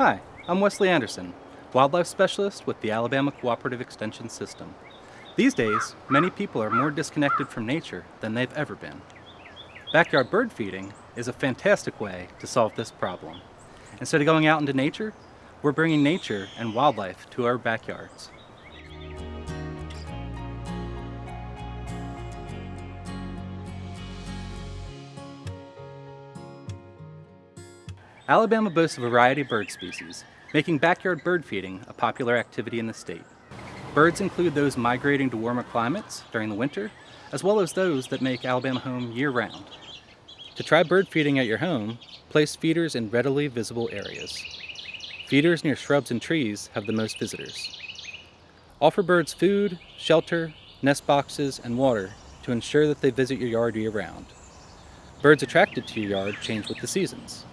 Hi, I'm Wesley Anderson, Wildlife Specialist with the Alabama Cooperative Extension System. These days, many people are more disconnected from nature than they've ever been. Backyard bird feeding is a fantastic way to solve this problem. Instead of going out into nature, we're bringing nature and wildlife to our backyards. Alabama boasts a variety of bird species, making backyard bird feeding a popular activity in the state. Birds include those migrating to warmer climates during the winter, as well as those that make Alabama home year-round. To try bird feeding at your home, place feeders in readily visible areas. Feeders near shrubs and trees have the most visitors. Offer birds food, shelter, nest boxes, and water to ensure that they visit your yard year-round. Birds attracted to your yard change with the seasons.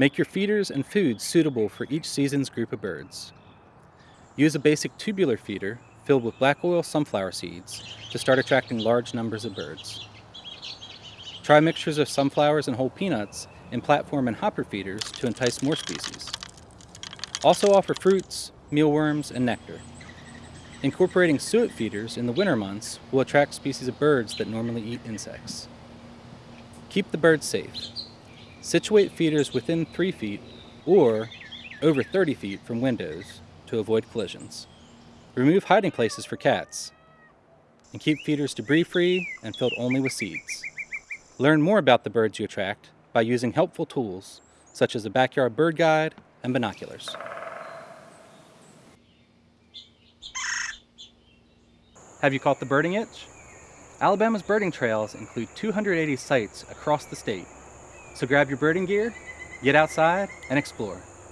Make your feeders and foods suitable for each season's group of birds. Use a basic tubular feeder filled with black oil sunflower seeds to start attracting large numbers of birds. Try mixtures of sunflowers and whole peanuts in platform and hopper feeders to entice more species. Also offer fruits, mealworms, and nectar. Incorporating suet feeders in the winter months will attract species of birds that normally eat insects. Keep the birds safe. Situate feeders within 3 feet or over 30 feet from windows to avoid collisions. Remove hiding places for cats and keep feeders debris-free and filled only with seeds. Learn more about the birds you attract by using helpful tools such as a backyard bird guide and binoculars. Have you caught the birding itch? Alabama's birding trails include 280 sites across the state so grab your birding gear, get outside, and explore.